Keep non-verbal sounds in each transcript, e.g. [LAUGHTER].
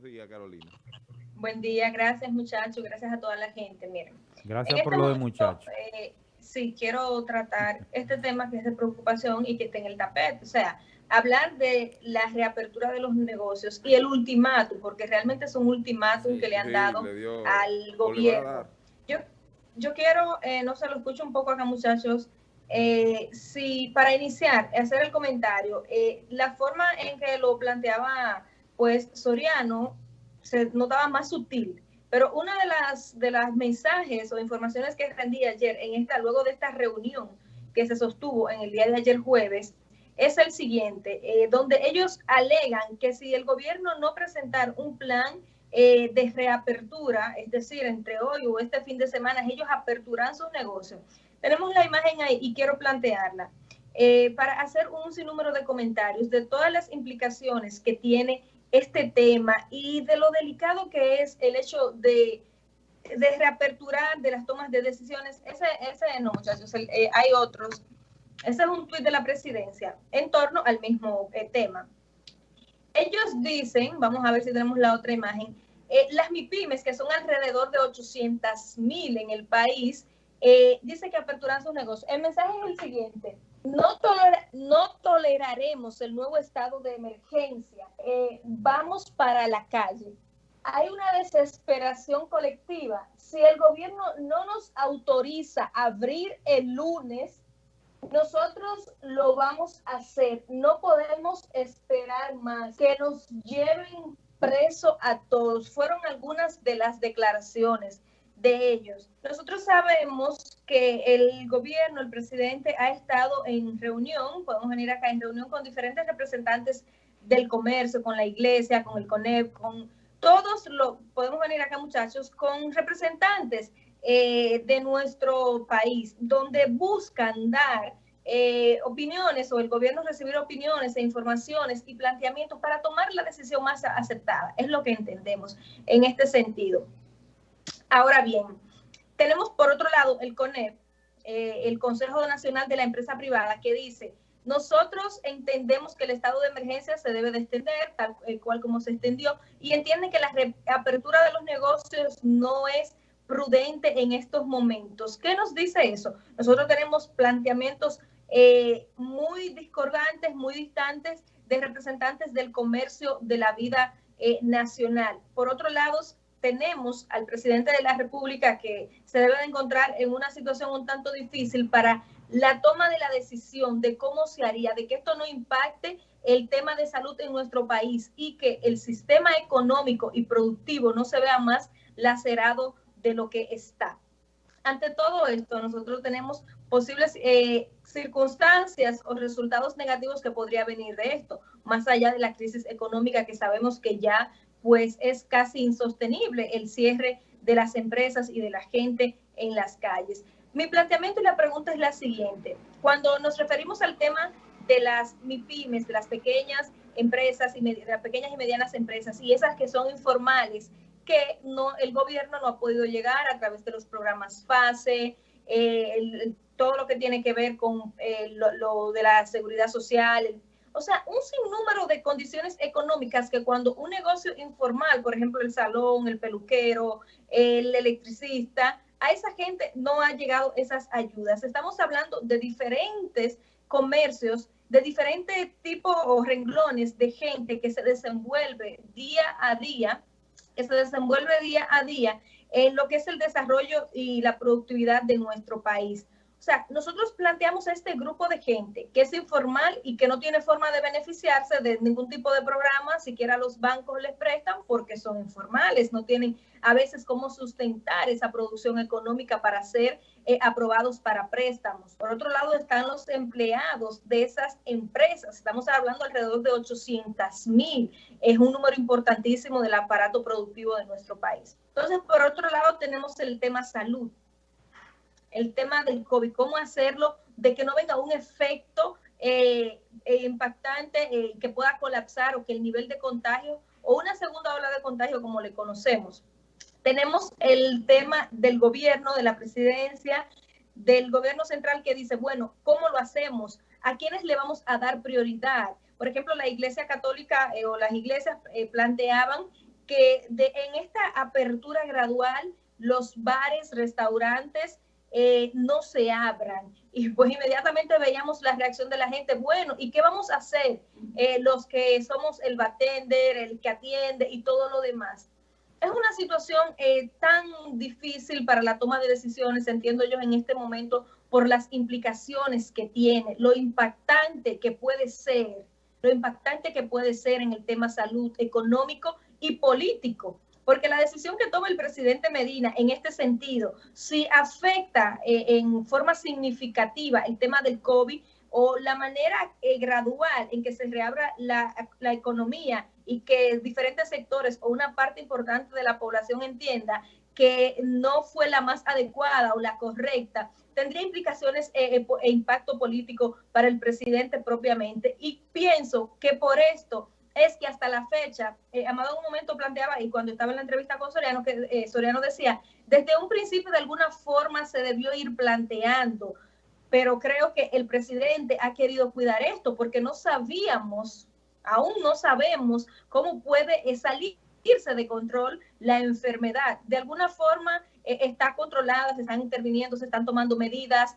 Buenos días, Carolina. Buen día, gracias muchachos, gracias a toda la gente. Miren. Gracias por este lo de muchachos. Eh, sí, quiero tratar este tema que es de preocupación y que está en el tapete. O sea, hablar de la reapertura de los negocios y el ultimátum, porque realmente es un ultimátum que le han dado al gobierno. Yo, yo quiero, eh, no se lo escucho un poco acá muchachos, eh, si para iniciar, hacer el comentario, eh, la forma en que lo planteaba pues Soriano se notaba más sutil, pero una de las, de las mensajes o informaciones que rendí ayer en esta, luego de esta reunión que se sostuvo en el día de ayer jueves, es el siguiente, eh, donde ellos alegan que si el gobierno no presentar un plan eh, de reapertura, es decir, entre hoy o este fin de semana, ellos aperturan sus negocios. Tenemos la imagen ahí y quiero plantearla eh, para hacer un sinnúmero de comentarios de todas las implicaciones que tiene este tema y de lo delicado que es el hecho de, de reaperturar de las tomas de decisiones. Ese, ese no, muchachos, hay otros ese es un tuit de la presidencia en torno al mismo eh, tema. Ellos dicen, vamos a ver si tenemos la otra imagen, eh, las MIPIMES, que son alrededor de 800 mil en el país, eh, dice que aperturan sus negocios. El mensaje es el siguiente. No, toleraremos el nuevo estado de emergencia. vamos para la calle. Hay una desesperación colectiva. Si el gobierno no nos autoriza abrir el lunes, nosotros lo vamos a hacer. No podemos esperar más que nos lleven preso a todos. Fueron algunas de las declaraciones de ellos. Nosotros sabemos que el gobierno, el presidente ha estado en reunión, podemos venir acá en reunión con diferentes representantes del comercio, con la iglesia, con el CONEP, con todos, lo, podemos venir acá muchachos, con representantes eh, de nuestro país, donde buscan dar eh, opiniones o el gobierno recibir opiniones e informaciones y planteamientos para tomar la decisión más aceptada. Es lo que entendemos en este sentido. Ahora bien, tenemos por otro lado el CONEP, eh, el Consejo Nacional de la Empresa Privada, que dice, nosotros entendemos que el estado de emergencia se debe de extender, tal cual como se extendió, y entienden que la reapertura de los negocios no es prudente en estos momentos. ¿Qué nos dice eso? Nosotros tenemos planteamientos eh, muy discordantes, muy distantes de representantes del comercio de la vida eh, nacional. Por otro lado, tenemos al presidente de la República que se debe de encontrar en una situación un tanto difícil para la toma de la decisión de cómo se haría, de que esto no impacte el tema de salud en nuestro país y que el sistema económico y productivo no se vea más lacerado de lo que está. Ante todo esto, nosotros tenemos posibles eh, circunstancias o resultados negativos que podría venir de esto, más allá de la crisis económica que sabemos que ya pues es casi insostenible el cierre de las empresas y de la gente en las calles. Mi planteamiento y la pregunta es la siguiente. Cuando nos referimos al tema de las MIPIMES, de las pequeñas empresas y de las pequeñas y medianas empresas y esas que son informales que no, el gobierno no ha podido llegar a través de los programas FASE, eh, todo lo que tiene que ver con eh, lo, de la seguridad social, o sea, un sinnúmero de condiciones económicas que cuando un negocio informal, por ejemplo, el salón, el peluquero, el electricista, a esa gente no ha llegado esas ayudas. Estamos hablando de diferentes comercios, de diferentes tipos o renglones de gente que se desenvuelve día a día que se desenvuelve día a día en lo que es el desarrollo y la productividad de nuestro país. O sea, nosotros planteamos a este grupo de gente que es informal y que no tiene forma de beneficiarse de ningún tipo de programa, siquiera los bancos les prestan porque son informales, no tienen a veces cómo sustentar esa producción económica para ser eh, aprobados para préstamos. Por otro lado están los empleados de esas empresas, estamos hablando alrededor de 800 mil, es un número importantísimo del aparato productivo de nuestro país. Entonces, por otro lado tenemos el tema salud el tema del COVID, cómo hacerlo, de que no venga un efecto eh, eh, impactante eh, que pueda colapsar o que el nivel de contagio o una segunda ola de contagio como le conocemos. Tenemos el tema del gobierno, de la presidencia, del gobierno central que dice, bueno, ¿cómo lo hacemos? ¿A quiénes le vamos a dar prioridad? Por ejemplo, la Iglesia Católica o las iglesias planteaban que en esta apertura gradual los bares, restaurantes eh, no se abran. [LAUGHS] Y pues inmediatamente veíamos la reacción de la gente, bueno, ¿y qué vamos a hacer eh, los que somos el batender, el que atiende y todo lo demás? Es una situación eh, tan difícil para la toma de decisiones, entiendo yo en este momento, por las implicaciones que tiene, lo impactante que puede ser, lo impactante que puede ser en el tema salud económico y político porque la decisión que toma el presidente Medina en este sentido, si afecta eh, en forma significativa el tema del COVID o la manera eh, gradual en que se reabra la, la economía y que diferentes sectores o una parte importante de la población entienda que no fue la más adecuada o la correcta, tendría implicaciones eh, e impacto político para el presidente propiamente. Y pienso que por esto es que hasta la fecha, eh, Amado en un momento planteaba, y cuando estaba en la entrevista con Soriano, que eh, Soriano decía, desde un principio de alguna forma se debió ir planteando, pero creo que el presidente ha querido cuidar esto porque no sabíamos, aún no sabemos cómo puede salirse de control la enfermedad. De alguna forma eh, está controlada, se están interviniendo, se están tomando medidas,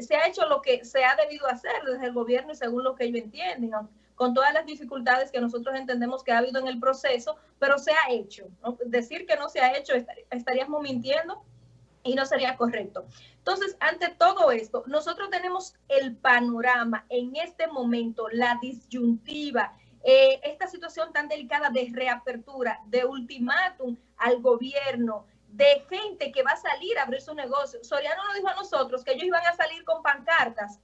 se ha hecho lo que se ha debido hacer desde el gobierno y según lo que ellos entienden, con todas las dificultades que nosotros entendemos que ha habido en el proceso, pero se ha hecho. Decir que no se ha hecho estaríamos mintiendo y no sería correcto. Entonces, ante todo esto, nosotros tenemos el panorama en este momento, la disyuntiva, eh, esta situación tan delicada de reapertura, de ultimátum al gobierno, de gente que va a salir a abrir su negocio. Soriano nos dijo a nosotros que ellos iban a salir con pancartas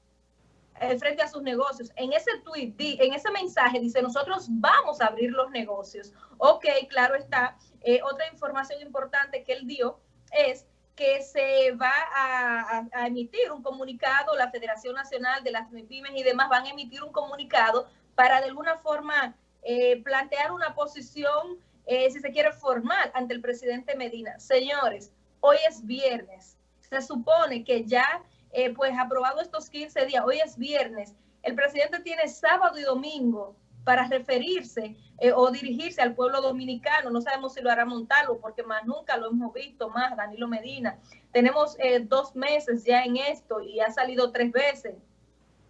frente a sus negocios. En ese tweet, en ese mensaje dice, nosotros vamos a abrir los negocios. Ok, claro está. Eh, otra información importante que él dio es que se va a, emitir un comunicado, la Federación Nacional de las Pymes y demás van a emitir un comunicado para de alguna forma eh, plantear una posición, si se quiere, formal ante el presidente Medina. Señores, hoy es viernes. Se supone que ya eh, pues aprobado estos 15 días, hoy es viernes, el presidente tiene sábado y domingo para referirse eh, o dirigirse al pueblo dominicano. No sabemos si lo hará Montalvo, porque más nunca lo hemos visto más, Danilo Medina. Tenemos eh, dos meses ya en esto y ha salido tres veces,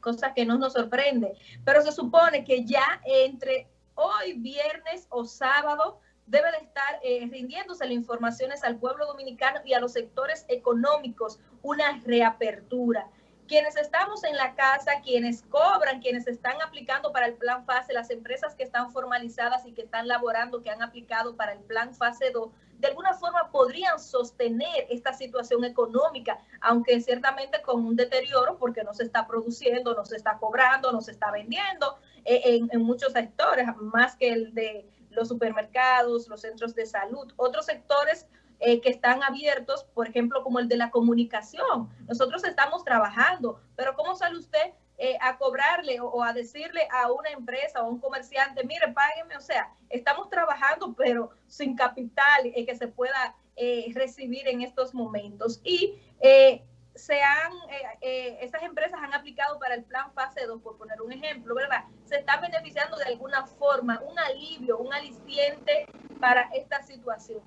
cosa que no nos sorprende. Pero se supone que ya entre hoy, viernes o sábado, debe de estar eh, rindiéndose las informaciones al pueblo dominicano y a los sectores económicos, una reapertura. Quienes estamos en la casa, quienes cobran, quienes están aplicando para el plan fase, las empresas que están formalizadas y que están laborando, que han aplicado para el plan fase 2, de alguna forma podrían sostener esta situación económica, aunque ciertamente con un deterioro porque no se está produciendo, no se está cobrando, no se está vendiendo eh, en, en muchos sectores, más que el de los supermercados, los centros de salud, otros sectores eh, que están abiertos, por ejemplo, como el de la comunicación. Nosotros estamos trabajando, pero ¿cómo sale usted eh, a cobrarle o, a decirle a una empresa o a un comerciante, mire, págueme? O sea, estamos trabajando, pero sin capital eh, que se pueda recibir en estos momentos. Y se han, eh, eh, estas empresas han aplicado para el plan fase 2, por poner un ejemplo, ¿verdad? Se están beneficiando de alguna forma, un alivio, un aliciente para esta situación.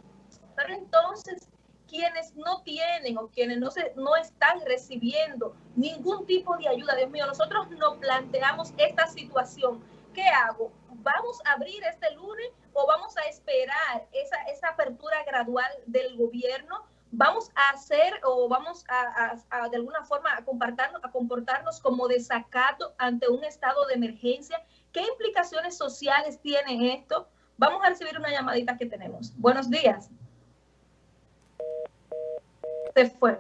Pero entonces, quienes no tienen o quienes no, se, no están recibiendo ningún tipo de ayuda, Dios mío, nosotros nos planteamos esta situación. ¿Qué hago? ¿Vamos a abrir este lunes o vamos a esperar esa, esa apertura gradual del gobierno? Vamos a hacer o vamos a, de alguna forma a comportarnos, a comportarnos como desacato ante un estado de emergencia. ¿Qué implicaciones sociales tiene esto? Vamos a recibir una llamadita que tenemos. Buenos días. Se fue.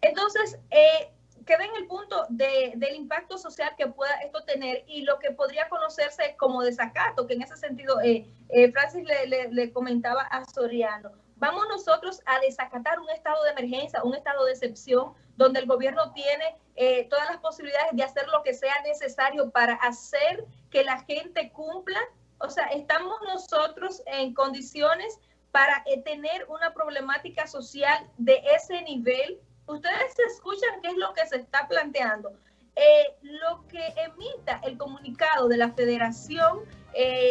Entonces, eh, queda en el punto del impacto social que pueda esto tener y lo que podría conocerse como desacato, que en ese sentido eh, eh, Francis le, le comentaba a Soriano vamos nosotros a desacatar un estado de emergencia, un estado de excepción, donde el gobierno tiene eh, todas las posibilidades de hacer lo que sea necesario para hacer que la gente cumpla. O sea, estamos nosotros en condiciones para eh, tener una problemática social de ese nivel. Ustedes escuchan qué es lo que se está planteando. Eh, lo que emita el comunicado de la Federación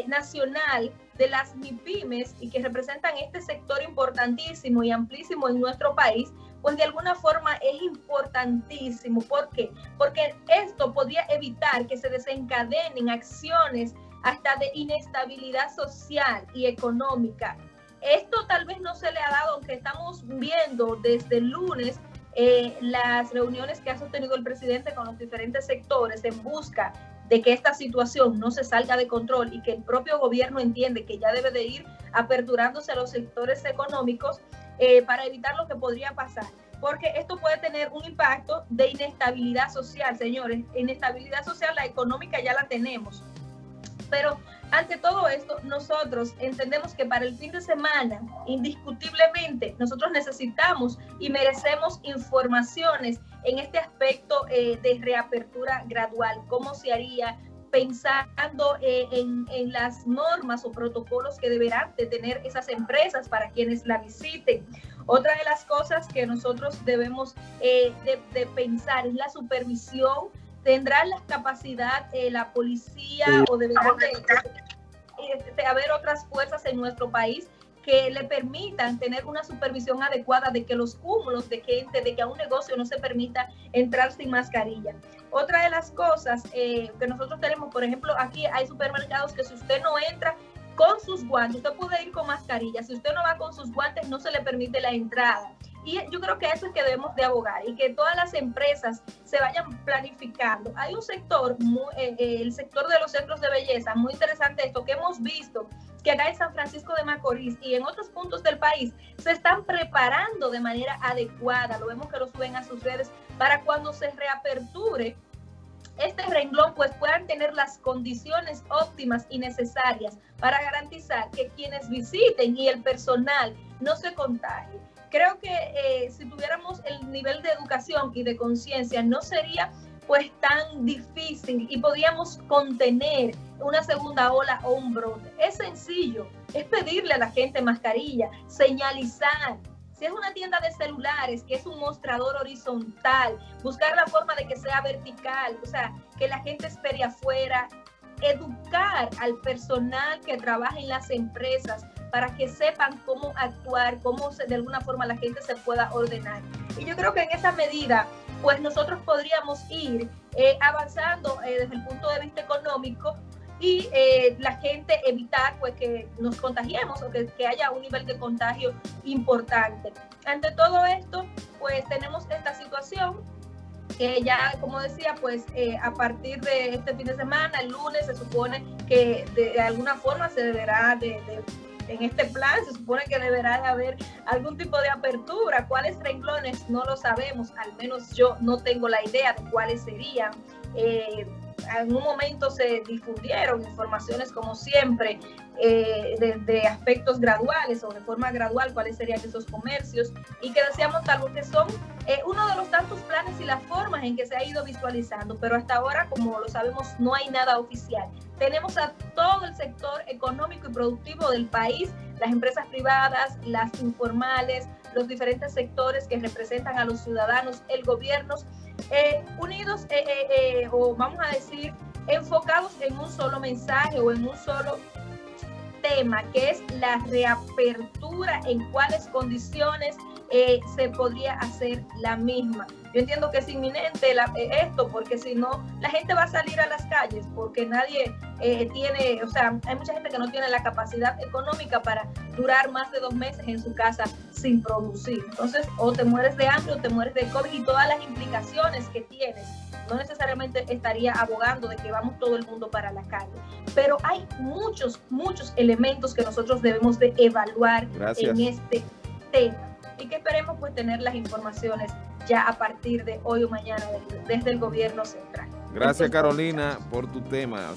Nacional de las MIPIMES y que representan este sector importantísimo y amplísimo en nuestro país, pues de alguna forma es importantísimo. ¿Por qué? Porque esto podría evitar que se desencadenen acciones hasta de inestabilidad social y económica. Esto tal vez no se le ha dado, aunque estamos viendo desde el lunes eh, las reuniones que ha sostenido el presidente con los diferentes sectores en busca de que esta situación no se salga de control y que el propio gobierno entiende que ya debe de ir aperturándose a los sectores económicos eh, para evitar lo que podría pasar. Porque esto puede tener un impacto de inestabilidad social, señores. Inestabilidad social, la económica ya la tenemos. Pero ante todo esto, nosotros entendemos que para el fin de semana, indiscutiblemente, nosotros necesitamos y merecemos informaciones en este aspecto eh, de reapertura gradual, cómo se haría, pensando eh, en, las normas o protocolos que deberán de tener esas empresas para quienes la visiten. Otra de las cosas que nosotros debemos eh, de, pensar es la supervisión. ¿Tendrá la capacidad la policía o deberán de haber otras fuerzas en nuestro país que le permitan tener una supervisión adecuada de que los cúmulos de gente, de que a un negocio no se permita entrar sin mascarilla. Otra de las cosas eh, que nosotros tenemos, por ejemplo, aquí hay supermercados que si usted no entra con sus guantes, usted puede ir con mascarilla, si usted no va con sus guantes no se le permite la entrada. Y yo creo que eso es que debemos de abogar y que todas las empresas se vayan planificando. Hay un sector, eh, eh, el sector de los centros de belleza, muy interesante esto que hemos visto que acá en San Francisco de Macorís y en otros puntos del país se están preparando de manera adecuada. Lo vemos que lo suben a sus redes para cuando se reaperture este renglón pues puedan tener las condiciones óptimas y necesarias para garantizar que quienes visiten y el personal no se contagien creo que eh, si tuviéramos el nivel de educación y de conciencia, no sería pues tan difícil y podíamos contener una segunda ola o un brote. Es sencillo, es pedirle a la gente mascarilla, señalizar. Si es una tienda de celulares, que es un mostrador horizontal, buscar la forma de que sea vertical, o sea, que la gente espere afuera, educar al personal que trabaja en las empresas para que sepan cómo actuar, cómo de alguna forma la gente se pueda ordenar. Y yo creo que en esa medida, pues nosotros podríamos ir eh, avanzando eh, desde el punto de vista económico y eh, la gente evitar pues que nos contagiemos o que, haya un nivel de contagio importante. Ante todo esto, pues tenemos esta situación que ya, como decía, pues a partir de este fin de semana, el lunes, se supone que de, alguna forma se deberá de en este plan se supone que deberá de haber algún tipo de apertura. ¿Cuáles renglones? No lo sabemos, al menos yo no tengo la idea de cuáles serían. Eh, un momento se difundieron informaciones como siempre eh, de, aspectos graduales o de forma gradual cuáles serían esos comercios y que decíamos tal que son eh, uno de los tantos planes y las formas en que se ha ido visualizando, pero hasta ahora, como lo sabemos, no hay nada oficial. Tenemos a todo el sector económico y productivo del país, las empresas privadas, las informales, los diferentes sectores que representan a los ciudadanos, el gobierno, eh, unidos o vamos a decir enfocados en un solo mensaje o en un solo tema, que es la reapertura, en cuáles condiciones eh, se podría hacer la misma. Yo entiendo que es inminente eh, esto, porque si no, la gente va a salir a las calles, porque nadie eh, tiene, o sea, hay mucha gente que no tiene la capacidad económica para durar más de dos meses en su casa sin producir. Entonces, o te mueres de hambre o te mueres de COVID y todas las implicaciones que tienes no necesariamente estaría abogando de que vamos todo el mundo para la calle, pero hay muchos, muchos elementos que nosotros debemos de evaluar en este tema y que esperemos pues tener las informaciones ya a partir de hoy o mañana desde el gobierno central. Gracias Carolina por tu tema.